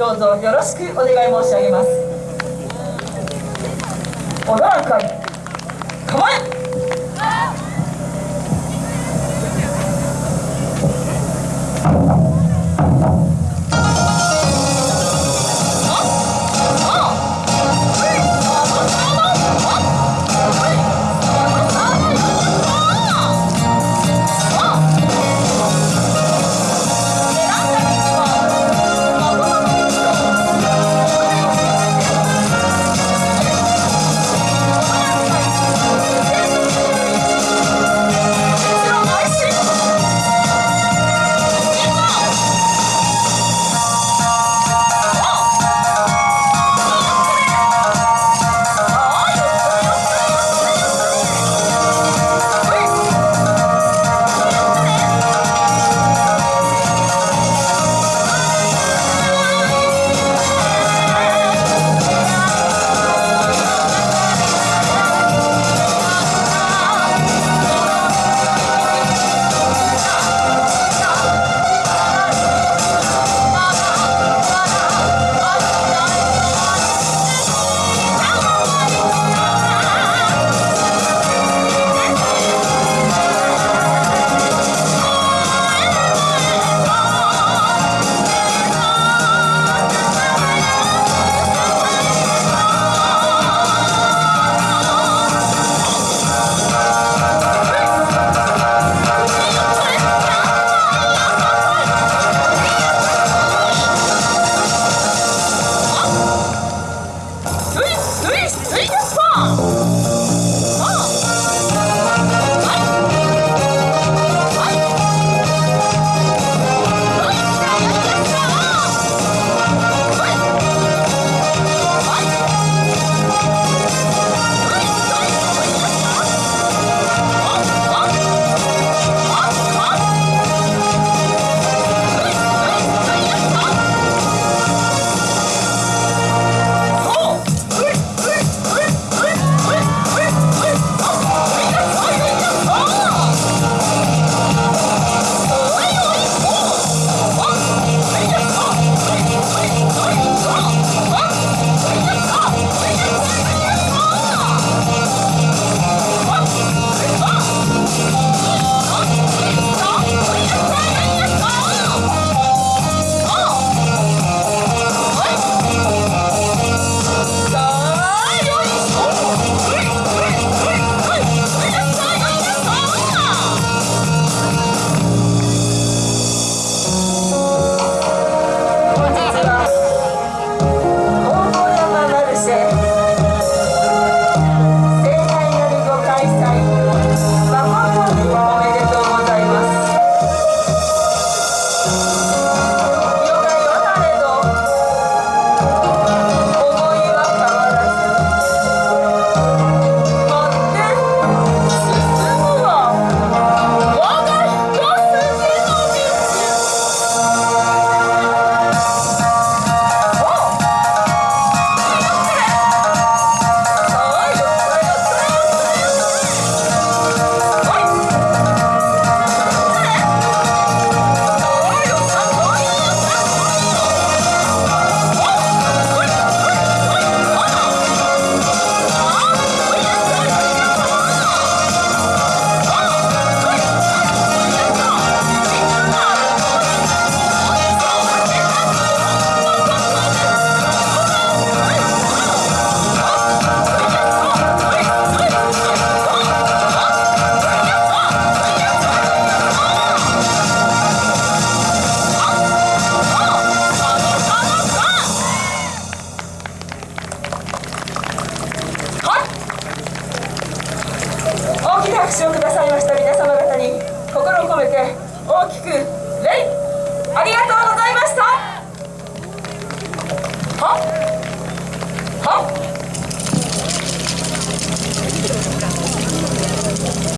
どうぞよろしくお願い申し上げます。踊らんかい。構え拍手をくださいました皆様方に心を込めて大きく「礼」ありがとうございました